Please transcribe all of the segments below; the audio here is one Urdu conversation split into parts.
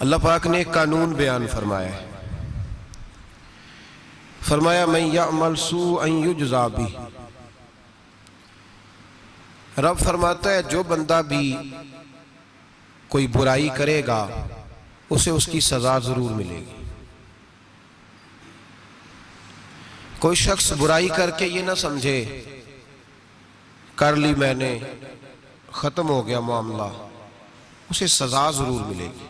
اللہ پاک نے ایک قانون بیان فرمایا ہے فرمایا من يعمل سوء ان يجزى به رب فرماتا ہے جو بندہ بھی کوئی برائی کرے گا اسے اس کی سزا ضرور ملے گی کوئی شخص برائی کر کے یہ نہ سمجھے کر لی میں نے ختم ہو گیا معاملہ اسے سزا ضرور ملے گی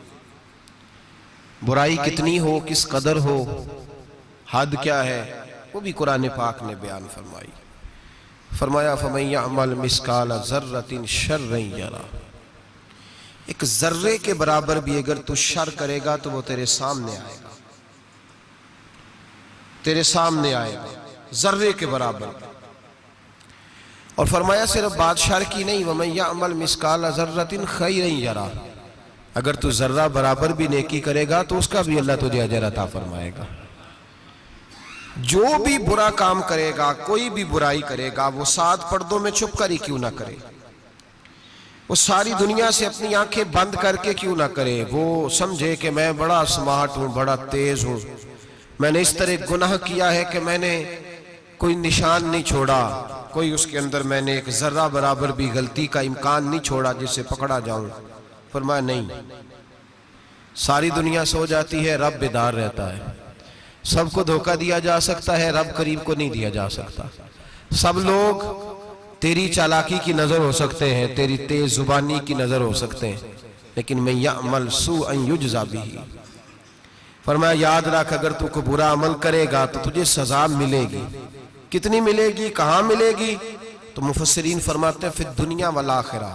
برائی کتنی ہو کس قدر ہو حد کیا ہے وہ بھی قرآن پاک نے بیان فرمائی ہے فرمایا فمیا عمل مسکال ذرت شرعی یارا ایک ذرے کے برابر بھی اگر تو شر کرے گا تو وہ تیرے سامنے آئے گا تیرے سامنے آئے گا ذرے کے برابر اور فرمایا صرف بادشاہ کی نہیں وہ میں یا عمل مسکال ذرت خیری یارا اگر تو ذرہ برابر بھی نیکی کرے گا تو اس کا بھی اللہ تجھے اجر عطا فرمائے گا جو بھی برا کام کرے گا کوئی بھی برائی کرے گا وہ سات پردوں میں چھپ کر ہی کیوں نہ کرے وہ ساری دنیا سے اپنی آنکھیں بند کر کے کیوں نہ کرے وہ سمجھے کہ میں بڑا سمارٹ ہوں بڑا تیز ہوں میں نے اس طرح گناہ کیا ہے کہ میں نے کوئی نشان نہیں چھوڑا کوئی اس کے اندر میں نے ایک ذرہ برابر بھی غلطی کا امکان نہیں چھوڑا جسے پکڑا جاؤں فرمایا نہیں ساری دنیا سو جاتی ہے رب بیدار رہتا ہے سب کو دھوکہ دیا جا سکتا ہے رب قریب کو نہیں دیا جا سکتا سب لوگ تیری چالاکی کی نظر ہو سکتے ہیں تیری تیز زبانی کی نظر ہو سکتے ہیں لیکن میں یعمل سو ان یجزا بھی فرمایا یاد رکھ اگر تو کو برا عمل کرے گا تو تجھے سزا ملے گی کتنی ملے گی کہاں ملے گی تو مفسرین فرماتے ہیں فِي دنیا والآخرہ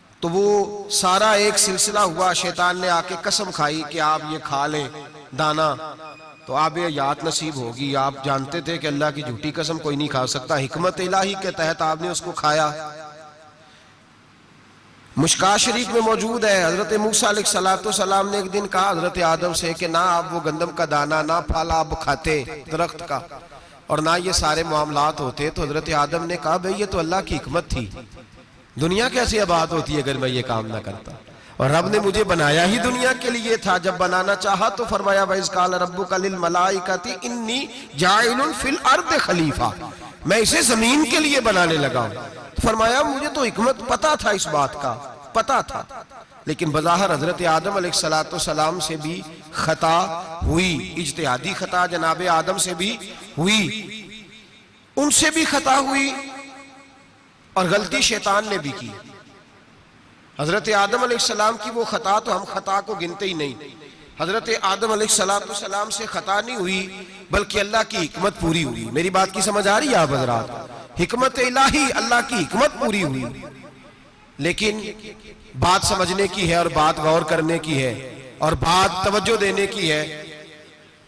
تو وہ سارا ایک سلسلہ ہوا شیطان نے آکے قسم کھائی کہ آپ یہ کھا لیں دانا تو آپ یہ یاد نصیب ہوگی آپ جانتے تھے کہ اللہ کی جھوٹی قسم کوئی نہیں کھا سکتا حکمت الہی کے تحت آپ نے اس کو کھایا مشکا شریف میں موجود ہے حضرت موسیٰ علیہ السلام نے ایک دن کہا حضرت آدم سے کہ نہ آپ وہ گندم کا دانہ نہ پھالا آپ کھاتے درخت کا اور نہ یہ سارے معاملات ہوتے تو حضرت آدم نے کہا بھئی یہ تو اللہ کی حکمت تھی دنیا کیسے عباد ہوتی اگر میں یہ کام نہ کرتا اور رب نے مجھے بنایا ہی دنیا کے لیے تھا جب بنانا چاہا تو فرمایا وَإِذْ قَالَ رَبُّكَ لِلْمَلَائِكَةِ اِنِّي جَائِنٌ فِي الْأَرْضِ خَلِيفَةِ میں اسے زمین کے لیے بنانے لگا ہوں فرمایا مجھے تو حکمت پتا تھا اس بات کا پتا تھا لیکن بظاہر حضرت آدم علیہ السلام سے بھی خطا ہوئی اجتہادی خطا جناب آدم سے بھی ہوئی ان سے بھی خطا ہوئی اور غلطی شیطان نے بھی کی حضرت آدم علیہ السلام کی وہ خطا تو ہم خطا کو گنتے ہی نہیں حضرت آدم علیہ السلام سے خطا نہیں ہوئی بلکہ اللہ کی حکمت پوری ہوئی میری بات کی سمجھ آ رہی ہے آپ حضرات حکمت الہی اللہ کی حکمت پوری ہوئی لیکن بات سمجھنے کی ہے اور بات غور کرنے کی ہے اور بات توجہ دینے کی ہے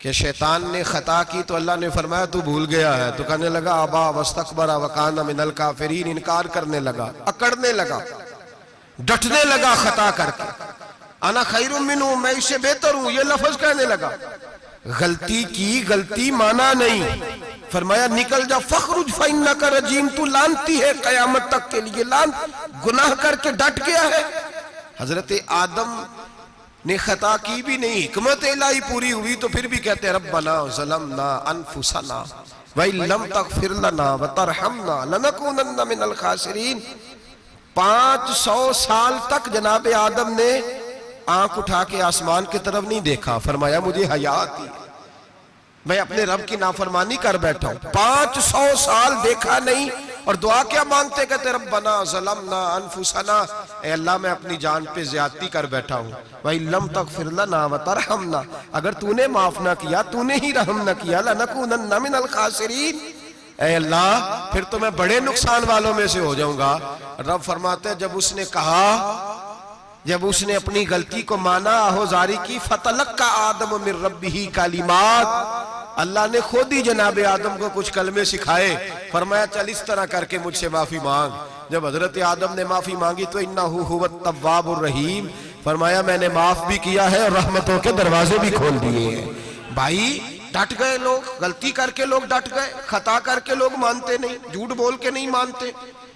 کہ شیطان نے خطا کی تو اللہ نے فرمایا تو بھول گیا ہے تو کہنے لگا ابا وستقبر وکانا من الکافرین انکار کرنے لگا اکڑنے لگا ڈٹنے لگا خطا کر کے انا خیر منو میں اسے بہتر ہوں یہ لفظ کہنے لگا غلطی کی غلطی مانا نہیں فرمایا نکل جا فخرج فائنکا رجیم تو لانتی ہے قیامت تک کے لیے لانت گناہ کر کے ڈٹ گیا ہے حضرت آدم حضرت آدم نے خطا کی بھی نہیں حکمت الہی پوری ہوئی تو پھر بھی کہتے ہیں ربنا ظلمنا انفسنا وَإِن لَمْ تَغْفِرْ لَنَا وَتَرْحَمْنَا لَنَكُونَنَّ مِنَ الْخَاسِرِينَ پانچ سو سال تک جناب آدم نے آنکھ اٹھا کے آسمان کے طرف نہیں دیکھا فرمایا مجھے حیاء آتی ہے میں اپنے رب کی نافرمانی کر بیٹھا ہوں پانچ سو سال دیکھا نہیں اور دعا کیا مانگتے کہتے ربنا ظلمنا انفسنا اے اللہ میں اپنی جان پہ زیادتی کر بیٹھا ہوں وَإِلَّمْ تَغْفِرْ لَنَا وَتَرْحَمْنَا اگر تُو نے معاف نہ کیا تُو نے ہی رحم نہ کیا لَنَكُونَنَّ مِنَ الْخَاسِرِينَ اے اللہ پھر تو میں بڑے نقصان والوں میں سے ہو جاؤں گا رب فرماتے ہیں جب اس نے کہا جب اس نے اپنی غلطی کو مانا آہو زاری کی فَتَلَقَّ آدَمُ مِن رَبِّهِ کَالِمَات اللہ نے خود ہی جناب آدم کو کچھ کلمے سکھائے فرمایا چل اس طرح کر کے مجھ سے معافی مانگ جب حضرت آدم نے معافی مانگی تو انہو ہوا تواب الرحیم فرمایا میں نے معاف بھی کیا ہے اور رحمتوں کے دروازے بھی کھول دیئے ہیں بھائی ڈٹ گئے لوگ غلطی کر کے لوگ ڈٹ گئے خطا کر کے لوگ مانتے نہیں جھوٹ بول کے نہیں مانتے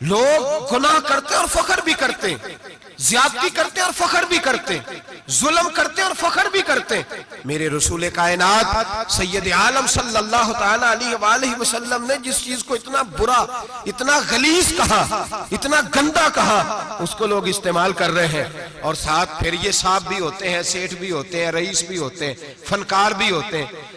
لوگ گناہ کرتے اور فخر بھی کرتے زیادتی کرتے اور فخر بھی کرتے ظلم کرتے اور فخر بھی کرتے میرے رسول کائنات سید عالم صلی اللہ علیہ وآلہ وسلم نے جس چیز کو اتنا برا اتنا غلیظ کہا اتنا گندہ کہا اس کو لوگ استعمال کر رہے ہیں اور ساتھ پھر یہ صاحب بھی ہوتے ہیں سیٹھ بھی ہوتے ہیں رئیس بھی ہوتے ہیں فنکار بھی ہوتے ہیں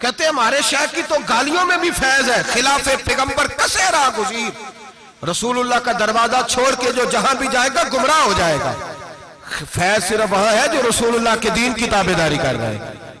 کہتے ہمارے شیخ کی تو گالیوں میں بھی فیض ہے خلاف پیغمبر کسے راہ گزیر رسول اللہ کا دروازہ چھوڑ کے جو جہاں بھی جائے گا گمراہ ہو جائے گا فیض صرف وہاں ہے جو رسول اللہ کے دین کی تابداری کر رہے ہیں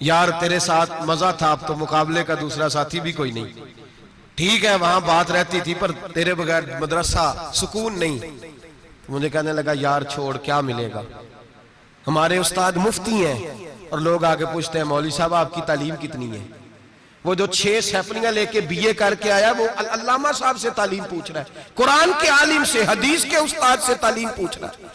یار تیرے ساتھ مزہ تھا اب تو مقابلے کا دوسرا ساتھی بھی کوئی نہیں ٹھیک ہے وہاں بات رہتی تھی پر تیرے بغیر مدرسہ سکون نہیں مجھے کہنے لگا یار چھوڑ کیا ملے گا ہمارے استاد مفتی ہیں اور لوگ آگے پوچھتے ہیں مولی صاحب آپ کی تعلیم کتنی ہے وہ جو چھ سیپنیاں لے کے بی اے کر کے آیا وہ علامہ صاحب سے تعلیم پوچھ رہا ہے قرآن کے عالم سے حدیث کے استاد سے تعلیم پوچھ رہا ہے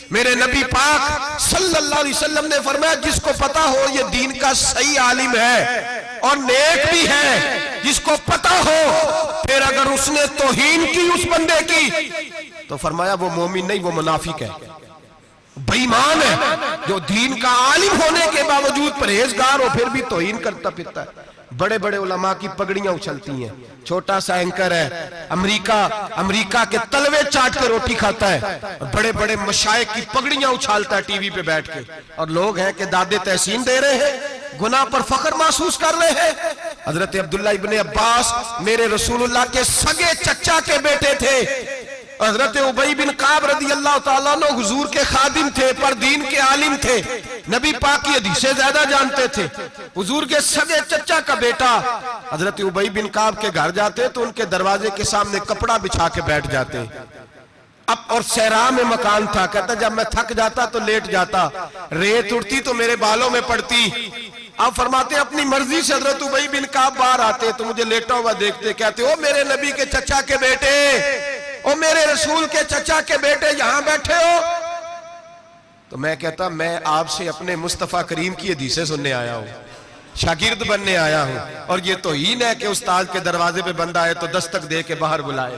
میرے نبی پاک صلی اللہ علیہ وسلم نے فرمایا جس کو پتا ہو یہ دین کا صحیح عالم ہے اور نیک بھی ہے جس کو پتا ہو پھر اگر اس نے توہین کی اس بندے کی تو فرمایا وہ مومن نہیں وہ منافق ہے بیمان ہے جو دین کا عالم ہونے کے باوجود پریزگار ہو پھر بھی توہین کرتا پھرتا ہے بڑے بڑے علماء کی پگڑیاں اچھلتی ہیں چھوٹا سا انکر ہے امریکہ امریکہ کے تلوے چاٹ کے روٹی کھاتا ہے بڑے بڑے مشائق کی پگڑیاں اچھالتا ہے ٹی وی پہ بیٹھ کے اور لوگ ہیں کہ دادے تحسین دے رہے ہیں گناہ پر فخر محسوس کر رہے ہیں حضرت عبداللہ ابن عباس میرے رسول اللہ کے سگے چچا کے بیٹے تھے حضرت عبی بن قاب رضی اللہ تعالیٰ نو حضور کے خادم تھے پر دین کے عالم تھے نبی پاک کی حدیثیں زیادہ جانتے تھے حضور کے سگے چچا کا بیٹا حضرت عبی بن قاب کے گھر جاتے تو ان کے دروازے کے سامنے کپڑا بچھا کے بیٹھ جاتے اب اور سہرہ میں مکان تھا کہتا جب میں تھک جاتا تو لیٹ جاتا ریت اڑتی تو میرے بالوں میں پڑتی آپ فرماتے ہیں اپنی مرضی سے حضرت عبی بن قاب باہر آتے تو مجھے لیٹا ہوا دیکھتے کہتے ہو میرے نبی کے چچا کے بیٹے او میرے رسول کے چچا کے بیٹے یہاں بیٹھے ہو تو میں کہتا میں آپ سے اپنے مصطفیٰ کریم کی حدیثیں سننے آیا ہوں شاگرد بننے آیا ہوں اور یہ تو ہین ہے کہ استاد کے دروازے پہ بند آئے تو دستک دے کے باہر بلائے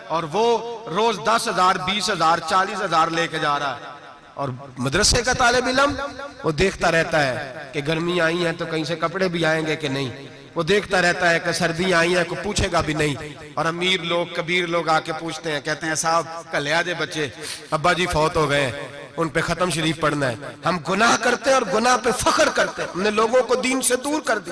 اور وہ روز دس ہزار بیس ہزار چالیس ہزار لے کے جا رہا ہے اور مدرسے کا طالب علم وہ دیکھتا رہتا ہے کہ گرمی آئی ہیں تو کہیں سے کپڑے بھی آئیں گے کہ نہیں وہ دیکھتا رہتا ہے کہ سردی آئی ہیں کو پوچھے گا بھی نہیں اور امیر لوگ کبیر لوگ آ کے پوچھتے ہیں کہتے ہیں صاحب کلیا دے بچے ابا جی فوت ہو گئے ان پہ ختم شریف پڑھنا ہے ہم گناہ کرتے ہیں اور گناہ پہ فخر کرتے ہیں ہم نے لوگوں کو دین سے دور کر دی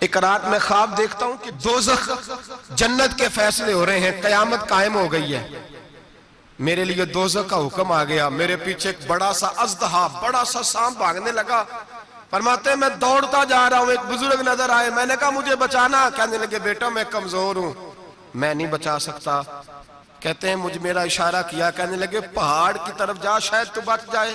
ایک رات میں خواب دیکھتا ہوں کہ دوزخ جنت کے فیصلے ہو رہے ہیں قیامت قائم ہو گئی ہے میرے لیے دوزہ کا حکم آ گیا میرے پیچھے ایک بڑا سا ازدہا بڑا سا سام بھاگنے لگا فرماتے ہیں میں دوڑتا جا رہا ہوں ایک بزرگ نظر آئے میں نے کہا مجھے بچانا کہنے لگے بیٹا میں کمزور ہوں میں نہیں بچا سکتا کہتے ہیں مجھے میرا اشارہ کیا کہنے لگے پہاڑ کی طرف جا شاید تو بچ جائے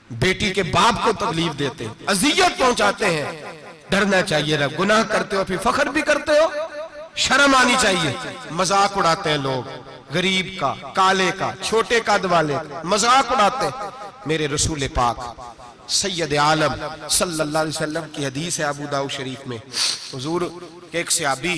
بیٹی کے باپ کو تکلیف دیتے ہیں عذیت پہنچاتے ہیں ڈرنا چاہیے رب گناہ کرتے ہو پھر فخر بھی کرتے ہو شرم آنی چاہیے مزاق اڑاتے ہیں لوگ غریب کا کالے کا چھوٹے قد والے مذاق اڑاتے میرے رسول پاک سید عالم صلی اللہ علیہ وسلم کی حدیث ہے ابو داؤ شریف میں حضور کے ایک صحابی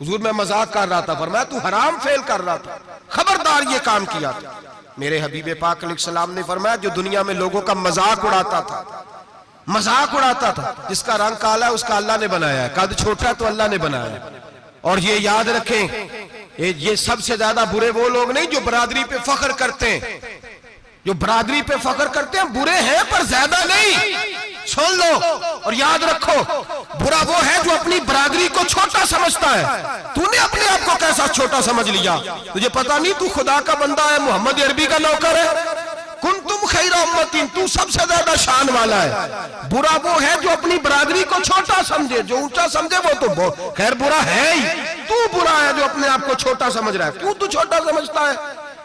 حضور میں مزاق کر رہا تھا فرمایا تو حرام فیل کر رہا تھا خبردار یہ کام کیا تھا میرے حبیب پاک علیہ السلام نے فرمایا جو دنیا میں لوگوں کا مزاق اڑاتا تھا مزاق اڑاتا تھا جس کا رنگ کالا ہے اس کا اللہ نے بنایا ہے قد چھوٹا تو اللہ نے بنایا ہے اور یہ یاد رکھیں یہ سب سے زیادہ برے وہ لوگ نہیں جو برادری پہ فخر کرتے ہیں جو برادری پہ فخر کرتے ہیں برے ہیں پر زیادہ نہیں سن لو اور یاد رکھو برا وہ ہے جو اپنی برادری کو چھوٹا سمجھتا ہے تو نے اپنے آپ کو کیسا چھوٹا سمجھ لیا تجھے پتہ نہیں تو خدا کا بندہ ہے محمد عربی کا نوکر ہے کن تم خیر امتین تو سب سے زیادہ شان والا ہے برا وہ ہے جو اپنی برادری کو چھوٹا سمجھے جو اونچا سمجھے وہ تو خیر برا ہے ہی تو برا ہے جو اپنے آپ کو چھوٹا سمجھ رہا ہے کیوں تو چھوٹا سمجھتا ہے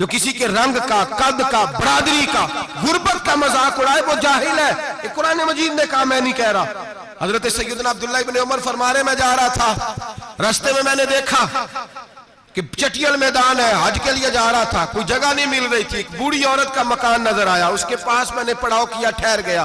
جو کسی کے رنگ کا قد کا برادری کا غربت کا مذاق اڑائے وہ جاہل ہے یہ قرآن مجید نے کہا میں نہیں کہہ رہا حضرت سیدنا عبداللہ ابن عمر فرما رہے میں جا رہا تھا رستے میں میں نے دیکھا کہ چٹیل میدان ہے حج کے لیے جا رہا تھا کوئی جگہ نہیں مل رہی تھی بوڑی عورت کا مکان نظر آیا اس کے پاس میں نے پڑاؤ کیا ٹھہر گیا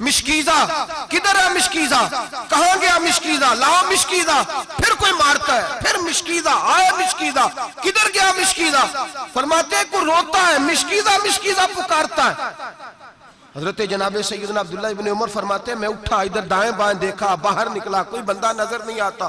مشکیزہ کدھر ہے مشکیزہ کہاں گیا مشکیزہ لا مشکیزہ پھر کوئی مارتا ہے پھر مشکیزہ آئے مشکیزہ کدھر گیا مشکیزہ فرماتے ہیں کوئی روتا ہے مشکیزہ مشکیزہ پکارتا ہے حضرت جناب سیدنا عبداللہ ابن عمر فرماتے ہیں میں اٹھا ادھر دائیں بائیں دیکھا باہر نکلا کوئی بندہ نظر نہیں آتا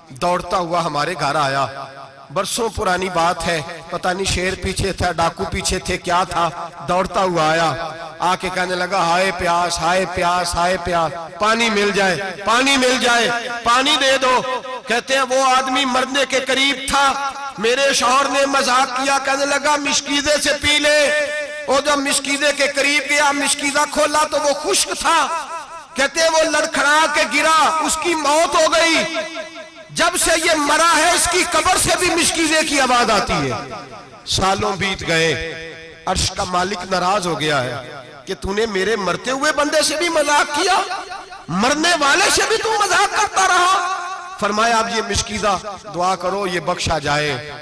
دوڑتا ہوا ہمارے گھر آیا برسوں پرانی بات ہے پتہ نہیں شیر پیچھے تھا ڈاکو پیچھے تھے کیا تھا دوڑتا ہوا آیا آ کے کہنے لگا ہائے پیاس ہائے پیاس ہائے پیاس پانی مل جائے پانی مل جائے پانی دے دو کہتے ہیں وہ آدمی مرنے کے قریب تھا میرے شوہر نے مزاق کیا کہنے لگا مشکیزے سے پی لے اور جب مشکیزے کے قریب گیا مشکیزہ کھولا تو وہ خشک تھا کہتے ہیں وہ لڑکھڑا کے گرا اس کی موت ہو گئی جب سے یہ مرا ہے اس کی قبر سے بھی مشکیزے کی آواز آتی ہے سالوں بیت گئے عرش کا مالک نراز ہو گیا ہے کہ تُو نے میرے مرتے ہوئے بندے سے بھی مذاق کیا مرنے والے سے بھی تُو مذاق کرتا رہا فرمایا اب یہ مشکیزہ دعا کرو یہ بخشا جائے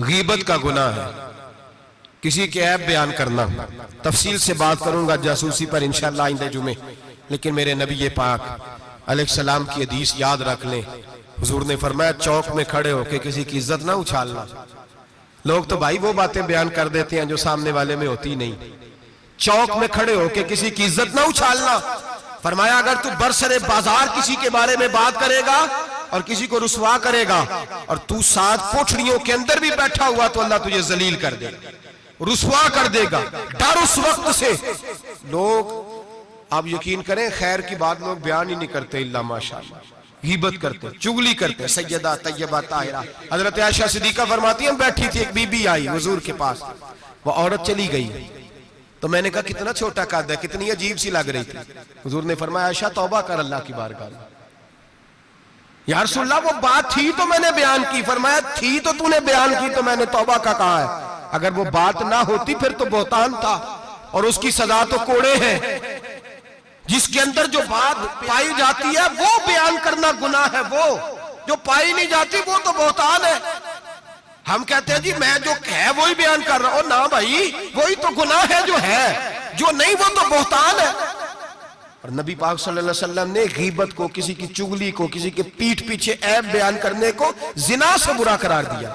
غیبت کا گناہ ہے کسی کے عیب بیان کرنا تفصیل سے بات کروں گا جاسوسی پر انشاءاللہ آئندہ جمعے لیکن میرے نبی پاک علیہ السلام کی حدیث یاد رکھ لیں حضور نے فرمایا چوک میں کھڑے ہو کہ کسی کی عزت نہ اچھالنا لوگ تو بھائی وہ باتیں بیان کر دیتے ہیں جو سامنے والے میں ہوتی نہیں چوک میں کھڑے ہو کہ کسی کی عزت نہ اچھالنا فرمایا اگر تو برسر بازار کسی کے بارے میں بات کرے گا اور کسی کو رسوا کرے گا اور تو ساتھ پوچھڑیوں کے اندر بھی بیٹھا ہوا تو اللہ تجھے زلیل کر دے گا رسوا کر دے گا ڈر اس وقت سے لوگ آپ یقین کریں خیر کی بات لوگ بیان ہی نہیں کرتے اللہ ماشاءاللہ غیبت کرتے چگلی کرتے سیدہ طیبہ طاہرہ حضرت عائشہ صدیقہ فرماتی ہم بیٹھی تھی ایک بی بی آئی حضور کے پاس وہ عورت چلی گئی تو میں نے کہا کتنا چھوٹا قد ہے کتنی عجیب سی لگ رہی تھی حضور نے فرمایا عائشہ توبہ کر اللہ کی بارگاہ یا رسول اللہ وہ بات تھی تو میں نے بیان کی فرمایا تھی تو تو نے بیان کی تو میں نے توبہ کا کہا ہے اگر وہ بات نہ ہوتی پھر تو بہتان تھا اور اس کی سزا تو کوڑے ہیں جس کے اندر جو بات پائی جاتی ہے وہ بیان کرنا گناہ ہے وہ جو پائی نہیں جاتی وہ تو بہتان ہے ہم کہتے ہیں جی میں جو ہے وہی بیان کر رہا ہوں نہ بھائی وہی تو گناہ ہے جو ہے جو نہیں وہ تو بہتان ہے اور نبی پاک صلی اللہ علیہ وسلم نے غیبت کو کسی کی چگلی کو کسی کے پیٹ پیچھے عیب بیان کرنے کو زنا سے برا قرار دیا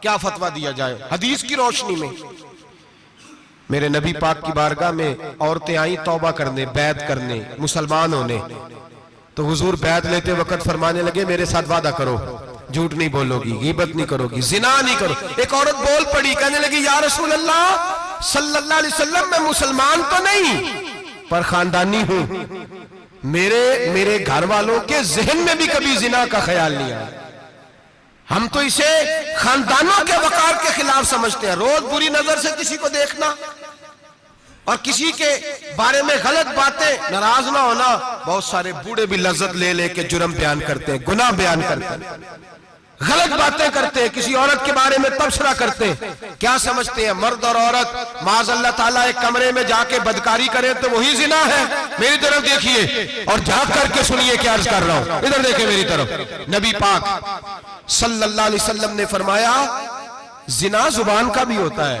کیا فتوہ دیا جائے حدیث کی روشنی میں میرے نبی پاک کی بارگاہ میں عورتیں آئیں توبہ کرنے بیعت کرنے مسلمان ہونے تو حضور بیعت لیتے وقت فرمانے لگے میرے ساتھ وعدہ کرو جھوٹ نہیں بولو گی غیبت نہیں کرو گی زنا نہیں کرو ایک عورت بول پڑی کہنے لگی یا رسول اللہ صلی اللہ علیہ وسلم میں مسلمان تو نہیں پر خاندانی ہوں میرے گھر والوں کے ذہن میں بھی کبھی زنا کا خیال نہیں آئے ہم تو اسے خاندانوں کے وقار کے خلاف سمجھتے ہیں روز بری نظر سے کسی کو دیکھنا اور کسی کے بارے میں غلط باتیں نراز نہ ہونا بہت سارے بڑے بھی لذت لے لے کے جرم بیان کرتے ہیں گناہ بیان کرتے ہیں غلط باتیں کرتے ہیں کسی عورت کے بارے میں تبصرہ کرتے ہیں کیا سمجھتے ہیں مرد اور عورت معاذ اللہ تعالیٰ ایک کمرے میں جا کے بدکاری کرے تو وہی زنا ہے میری طرف دیکھیے اور جھانک کر کے سنیے کیا عرض کر رہا ہوں ادھر دیکھیں میری طرف نبی پاک صلی اللہ علیہ وسلم نے فرمایا زنا زبان کا بھی ہوتا ہے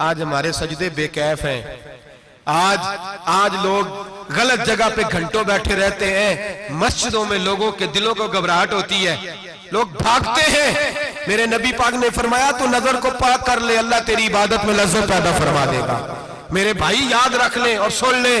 آج ہمارے سجدے بے کیف ہیں آج آج لوگ غلط جگہ پہ گھنٹوں بیٹھے رہتے ہیں مسجدوں میں لوگوں کے دلوں کو گھبراہٹ ہوتی ہے لوگ بھاگتے ہیں میرے نبی پاک نے فرمایا تو نظر کو پاک کر لے اللہ تیری عبادت میں لذت پیدا فرما دے گا میرے بھائی یاد رکھ لیں اور سن لیں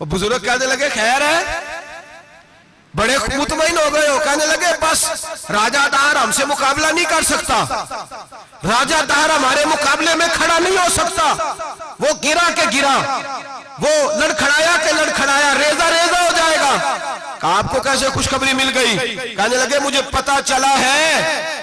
وہ بزرگ کہنے لگے خیر ہے بڑے مطمئن ہو گئے ہو کہنے لگے بس راجہ دہر ہم سے مقابلہ نہیں کر سکتا راجہ دہر ہمارے مقابلے میں کھڑا نہیں ہو سکتا وہ گرا کے گرا وہ لڑکھڑایا کے لڑکھڑایا ریزہ ریزہ ہو جائے گا آپ کو کیسے خوشخبری مل گئی کہنے لگے مجھے پتا چلا ہے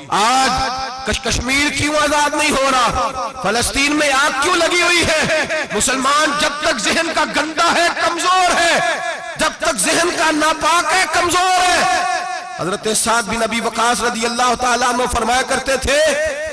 آج کشمیر کیوں آزاد نہیں ہو رہا فلسطین میں آگ کیوں لگی ہوئی ہے مسلمان جب تک ذہن کا گندہ ہے کمزور ہے جب تک ذہن کا ناپاک ہے کمزور ہے حضرت سعید بن نبی وقاص رضی اللہ تعالیٰ عنہ فرمایا کرتے تھے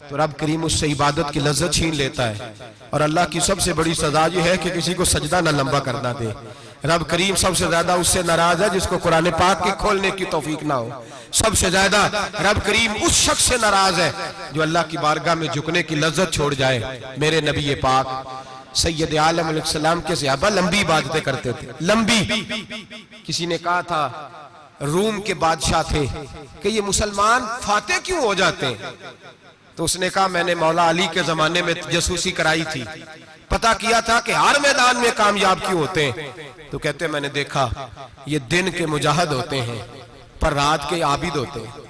تو رب کریم اس سے عبادت کی لذت چھین لیتا ہے اور اللہ کی سب سے بڑی سزا یہ ہے کہ کسی کو سجدہ نہ لمبا کرنا دے رب کریم سب سے زیادہ اس سے ناراض ہے جس کو قرآن پاک کے کھولنے کی توفیق نہ ہو سب سے زیادہ رب کریم اس شخص سے ناراض ہے جو اللہ کی بارگاہ میں جھکنے کی لذت چھوڑ جائے میرے نبی پاک سید عالم علیہ السلام کے صحابہ لمبی عبادتیں کرتے تھے لمبی کسی نے کہا تھا روم کے بادشاہ تھے کہ یہ مسلمان فاتح کیوں ہو جاتے ہیں تو اس نے کہا میں نے مولا علی کے زمانے میں جسوسی کرائی تھی پتا کیا تھا کہ ہر میدان میں کامیاب کیوں ہوتے ہیں تو کہتے ہیں میں نے دیکھا یہ دن کے مجاہد ہوتے ہیں پر رات کے عابد ہوتے ہیں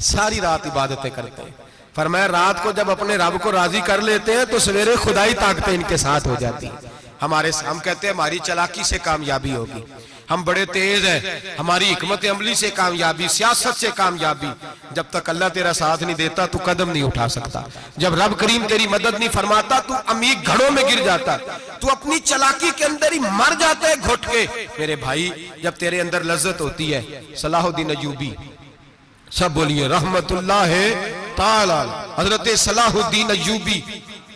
ساری رات عبادتیں کرتے ہیں فرمایا رات کو جب اپنے رب کو راضی کر لیتے ہیں تو سویرے خدائی طاقتیں ان کے ساتھ ہو جاتی ہیں ہمارے ہم کہتے ہیں ہماری چلاکی سے کامیابی ہوگی ہم بڑے تیز ہیں ہماری حکمت عملی سے کامیابی سیاست سے کامیابی جب تک اللہ تیرا ساتھ نہیں دیتا تو قدم نہیں اٹھا سکتا جب رب کریم تیری مدد نہیں فرماتا تو امیق گھڑوں میں گر جاتا تو اپنی چلاکی کے اندر ہی مر جاتا ہے گھٹ کے میرے بھائی جب تیرے اندر لذت ہوتی ہے صلاح الدین عجوبی سب بولیے رحمت اللہ ہے حضرت صلاح الدین ایوبی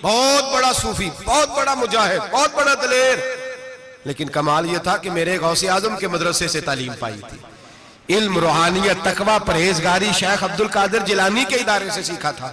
بہت بڑا صوفی بہت بڑا مجاہد بہت بڑا دلیر لیکن کمال یہ تھا کہ میرے غوث آزم کے مدرسے سے تعلیم پائی تھی علم روحانیت تقوی پرہیزگاری شیخ عبدالقادر جلانی کے ادارے سے سیکھا تھا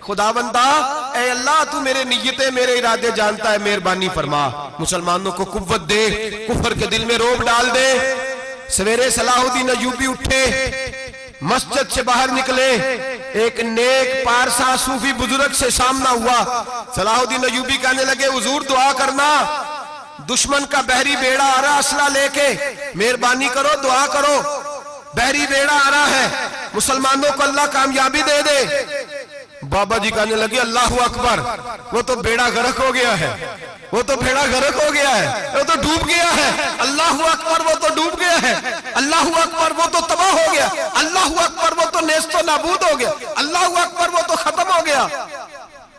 خدا بندہ اے اللہ تو میرے نیتیں میرے ارادے جانتا ہے مہربانی فرما مسلمانوں کو قوت دے کفر کے دل میں روب ڈال دے سویرے صلاح الدین ایوبی اٹھے مسجد سے باہر نکلے ایک نیک پارسا صوفی بزرگ سے سامنا ہوا صلاح الدین ایوبی کہنے لگے حضور دعا کرنا دشمن کا بحری بیڑا آ رہا اسلحہ لے کے مہربانی کرو دعا کرو بحری بیڑا آ رہا ہے مسلمانوں کو اللہ کامیابی دے دے بابا جی کہنے لگے اللہ اکبر وہ تو بیڑا گرک ہو گیا ہے وہ تو بیڑا گرک ہو گیا ہے وہ تو ڈوب گیا ہے اللہ اکبر وہ تو ڈوب گیا ہے اللہ اکبر وہ تو تباہ ہو گیا اللہ اکبر وہ تو نیست و نابود ہو گیا اللہ اکبر وہ تو ختم ہو گیا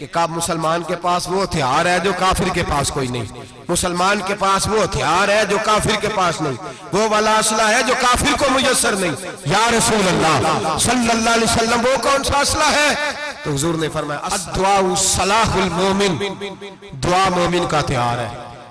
کہ کب مسلمان کے پاس وہ ہتھیار ہے جو کافر کے پاس کوئی نہیں مسلمان کے پاس وہ ہتھیار ہے جو کافر کے پاس نہیں وہ والا اسلحہ ہے جو کافر کو میسر نہیں یا رسول اللہ صلی اللہ علیہ وسلم وہ کون سا اسلحہ ہے تو حضور نے فرمایا دعا مومن کا ہتھیار ہے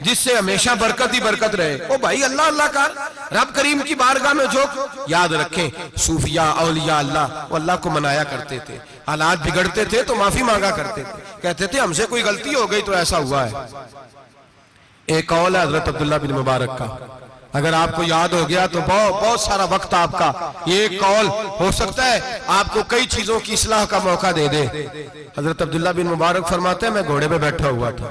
جس سے ہمیشہ برکت ہی برکت رہے او بھائی اللہ اللہ کا رب کریم کی بارگاہ میں جو یاد رکھیں صوفیاء اولیاء اللہ وہ اللہ کو منایا کرتے تھے حالات بگڑتے تھے تو معافی مانگا کرتے تھے کہتے تھے ہم سے کوئی غلطی ہو گئی تو ایسا ہوا ہے ایک قول ہے حضرت عبداللہ بن مبارک کا اگر آپ کو یاد ہو گیا تو بہت سارا وقت آپ کا یہ ایک قول ہو سکتا ہے آپ کو کئی چیزوں کی اصلاح کا موقع دے دے حضرت عبداللہ بن مبارک فرماتا ہے میں گھوڑے پہ بیٹھا ہوا تھا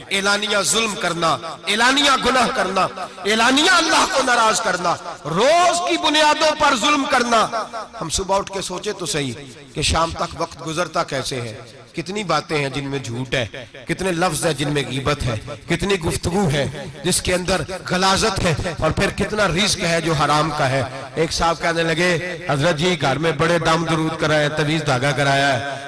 اعلانیہ ظلم کرنا اعلانیہ گناہ کرنا اعلانیہ اللہ کو ناراض کرنا روز کی بنیادوں پر ظلم کرنا ہم صبح اٹھ کے سوچے تو صحیح کہ شام تک وقت گزرتا کیسے ہے کتنی باتیں ہیں جن میں جھوٹ ہے کتنے لفظ ہیں جن میں غیبت ہے کتنی گفتگو ہے جس کے اندر غلازت ہے اور پھر کتنا رزق ہے جو حرام کا ہے ایک صاحب کہنے لگے حضرت جی گھر میں بڑے دام درود کرایا ہے تویز دھاگا کرایا ہے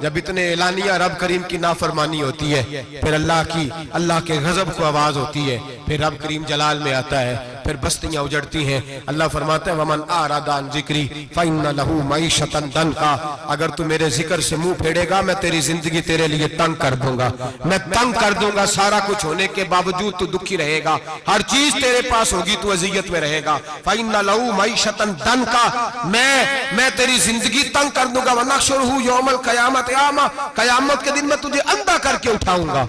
جب اتنے اعلانیہ رب کریم کی نافرمانی ہوتی ہے پھر اللہ کی اللہ کے غزب کو آواز ہوتی ہے پھر رب کریم جلال میں آتا ہے پھر بستیاں اجڑتی ہیں اللہ فرماتا ہے ومن آرادان ذکری فائن لہ معیشت دن کا اگر تو میرے ذکر سے منہ پھیڑے گا میں تیری زندگی تیرے لیے تنگ کر دوں گا میں تنگ کر دوں گا سارا کچھ ہونے کے باوجود تو دکھی رہے گا ہر چیز تیرے پاس ہوگی تو اذیت میں رہے گا فائن لہ معیشت دن کا میں میں تیری زندگی تنگ کر دوں گا ونخشر ہوں یوم القیامت عام قیامت کے دن میں تجھے اندھا کر کے اٹھاؤں گا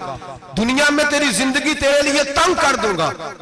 دنیا میں تیری زندگی تیرے لیے تنگ کر دوں گا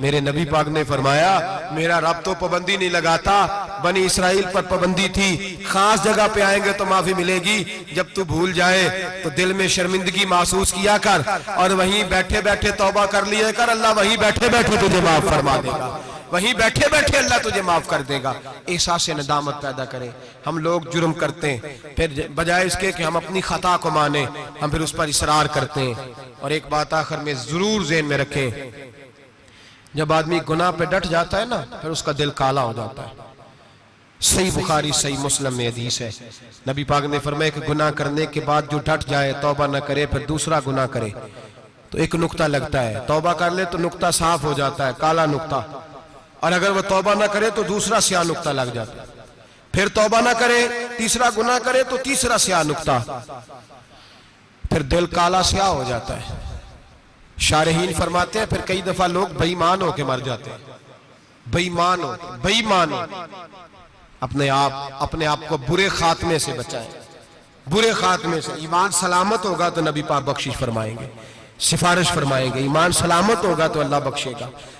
میرے نبی پاک نے فرمایا میرا رب تو پابندی نہیں لگاتا بنی اسرائیل پر پابندی تھی خاص جگہ پہ آئیں گے تو معافی ملے گی جب تو بھول جائے تو دل میں شرمندگی محسوس کیا کر اور وہیں بیٹھے بیٹھے توبہ کر لیے کر اللہ وہیں بیٹھے بیٹھے تجھے معاف فرما دے گا وہیں بیٹھے بیٹھے اللہ تجھے معاف کر دے گا احساس ندامت پیدا کرے ہم لوگ جرم کرتے ہیں پھر بجائے اس کے کہ ہم اپنی خطا کو مانیں ہم پھر اس پر اسرار کرتے ہیں اور ایک بات آخر میں ضرور ذہن میں رکھیں جب آدمی گناہ پہ ڈٹ جاتا ہے نا پھر اس کا دل کالا ہو جاتا ہے صحیح بخاری صحیح مسلم میں حدیث ہے نبی پاک نے فرمایا کہ گناہ کرنے کے بعد جو ڈٹ جائے توبہ نہ کرے پھر دوسرا گناہ کرے تو ایک نقطہ لگتا ہے توبہ کر لے تو نقطہ صاف ہو جاتا ہے کالا نقطہ اور اگر وہ توبہ نہ کرے تو دوسرا سیاہ نقطہ لگ جاتا ہے پھر توبہ نہ کرے تیسرا گناہ کرے تو تیسرا سیاہ نقطہ پھر دل کالا سیاہ ہو جاتا ہے شارحین فرماتے ہیں پھر کئی دفعہ لوگ بیمان ہو کے مر جاتے ہیں بیمان ہو بیمان ہو اپنے آپ اپنے آپ کو برے خاتمے سے بچائیں برے خاتمے سے ایمان سلامت ہوگا تو نبی پاک بخشش فرمائیں گے سفارش فرمائیں گے ایمان سلامت ہوگا تو اللہ بخشے گا